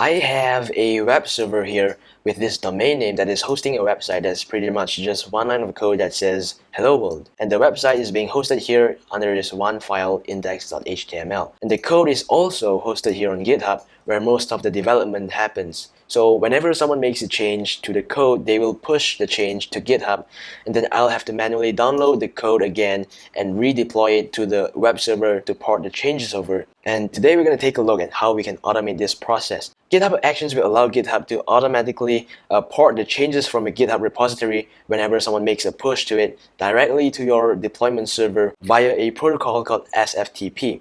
I have a web server here with this domain name that is hosting a website that's pretty much just one line of code that says hello world. And the website is being hosted here under this one file index.html and the code is also hosted here on github where most of the development happens so whenever someone makes a change to the code, they will push the change to GitHub and then I'll have to manually download the code again and redeploy it to the web server to port the changes over. And today we're going to take a look at how we can automate this process. GitHub Actions will allow GitHub to automatically uh, port the changes from a GitHub repository whenever someone makes a push to it directly to your deployment server via a protocol called SFTP.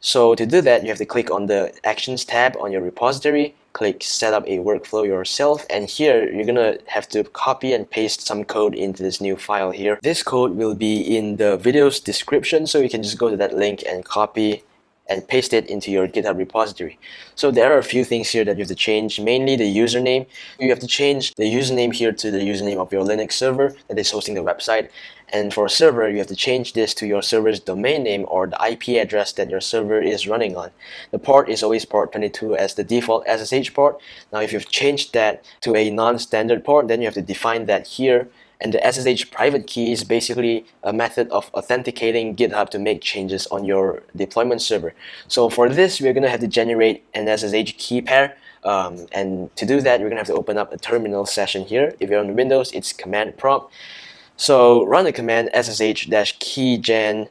So to do that, you have to click on the Actions tab on your repository click set up a workflow yourself and here you're gonna have to copy and paste some code into this new file here. This code will be in the video's description so you can just go to that link and copy and paste it into your GitHub repository. So there are a few things here that you have to change, mainly the username. You have to change the username here to the username of your Linux server that is hosting the website. And for a server, you have to change this to your server's domain name or the IP address that your server is running on. The port is always port 22 as the default SSH port. Now if you've changed that to a non-standard port, then you have to define that here and the SSH private key is basically a method of authenticating GitHub to make changes on your deployment server. So for this, we're going to have to generate an SSH key pair. Um, and to do that, we're going to have to open up a terminal session here. If you're on Windows, it's command prompt. So run the command ssh-keygen-t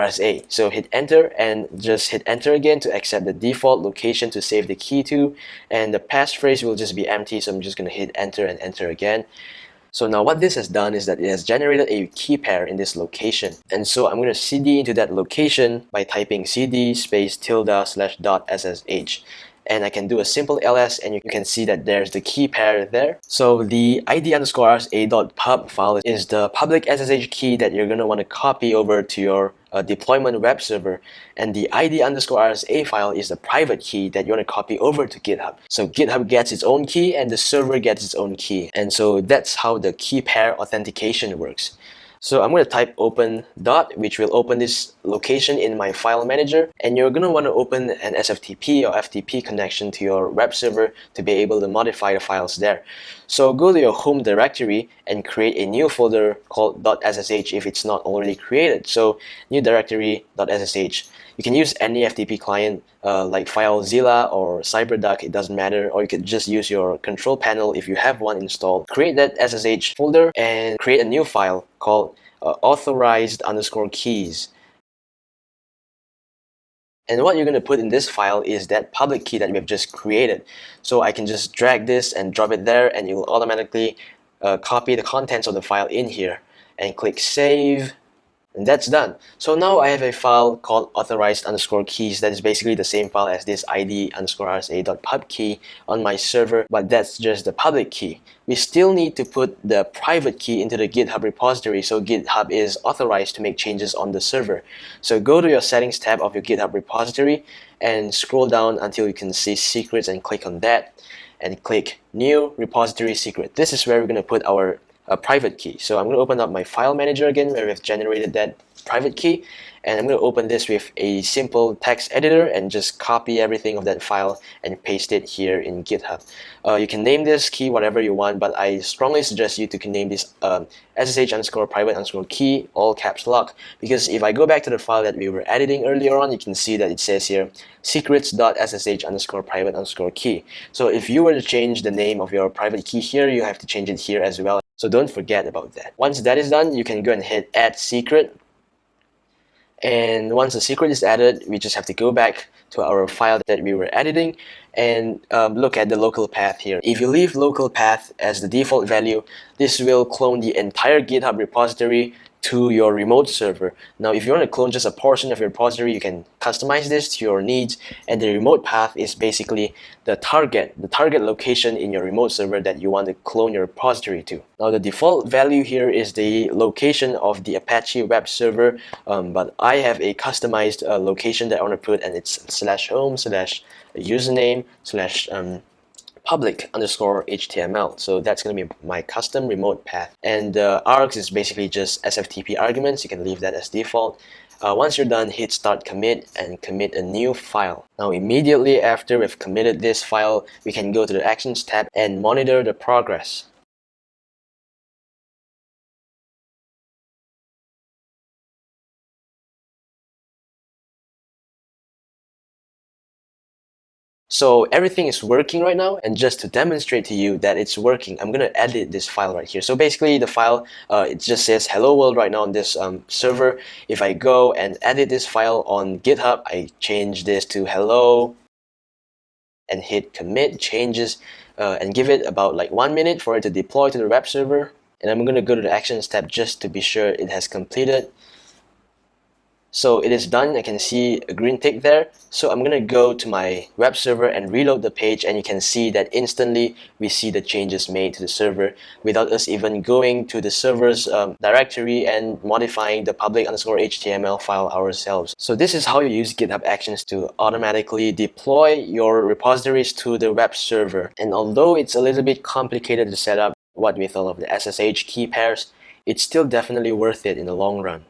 RSA. So hit enter and just hit enter again to accept the default location to save the key to and the passphrase will just be empty so I'm just going to hit enter and enter again. So now what this has done is that it has generated a key pair in this location. And so I'm going to cd into that location by typing cd space tilde slash dot ssh and I can do a simple ls and you can see that there's the key pair there. So the id underscore rsa.pub file is the public SSH key that you're going to want to copy over to your deployment web server and the id underscore rsa file is the private key that you want to copy over to GitHub. So GitHub gets its own key and the server gets its own key and so that's how the key pair authentication works. So I'm going to type open dot, which will open this location in my file manager. And you're going to want to open an SFTP or FTP connection to your web server to be able to modify the files there. So go to your home directory and create a new folder called .ssh if it's not already created. So new directory .ssh. You can use any FTP client uh, like FileZilla or CyberDuck, it doesn't matter, or you could just use your control panel if you have one installed. Create that SSH folder and create a new file called uh, authorized underscore keys. And what you're going to put in this file is that public key that we have just created. So I can just drag this and drop it there and it will automatically uh, copy the contents of the file in here and click save and that's done. So now I have a file called authorized underscore keys that is basically the same file as this id underscore rsa.pub key on my server, but that's just the public key. We still need to put the private key into the GitHub repository so GitHub is authorized to make changes on the server. So go to your settings tab of your GitHub repository and scroll down until you can see secrets and click on that and click new repository secret. This is where we're going to put our a private key. So I'm going to open up my file manager again where we've generated that private key and I'm going to open this with a simple text editor and just copy everything of that file and paste it here in GitHub. Uh, you can name this key whatever you want but I strongly suggest you to name this um, SSH underscore private underscore key all caps lock because if I go back to the file that we were editing earlier on you can see that it says here secrets.ssh underscore private underscore key. So if you were to change the name of your private key here you have to change it here as well so don't forget about that. Once that is done, you can go and hit add secret. And once the secret is added, we just have to go back to our file that we were editing and um, look at the local path here. If you leave local path as the default value, this will clone the entire GitHub repository to your remote server. Now, if you want to clone just a portion of your repository, you can customize this to your needs. And the remote path is basically the target, the target location in your remote server that you want to clone your repository to. Now, the default value here is the location of the Apache web server, um, but I have a customized uh, location that I want to put, and it's slash home slash username slash um, public underscore HTML. So that's going to be my custom remote path. And uh, args is basically just SFTP arguments. You can leave that as default. Uh, once you're done, hit start commit and commit a new file. Now immediately after we've committed this file, we can go to the Actions tab and monitor the progress. So everything is working right now and just to demonstrate to you that it's working, I'm gonna edit this file right here. So basically the file, uh, it just says hello world right now on this um, server. If I go and edit this file on GitHub, I change this to hello and hit commit changes uh, and give it about like one minute for it to deploy to the web server. And I'm gonna go to the actions tab just to be sure it has completed. So it is done. I can see a green tick there. So I'm going to go to my web server and reload the page and you can see that instantly we see the changes made to the server without us even going to the server's um, directory and modifying the public underscore HTML file ourselves. So this is how you use GitHub Actions to automatically deploy your repositories to the web server. And although it's a little bit complicated to set up what with all of the SSH key pairs, it's still definitely worth it in the long run.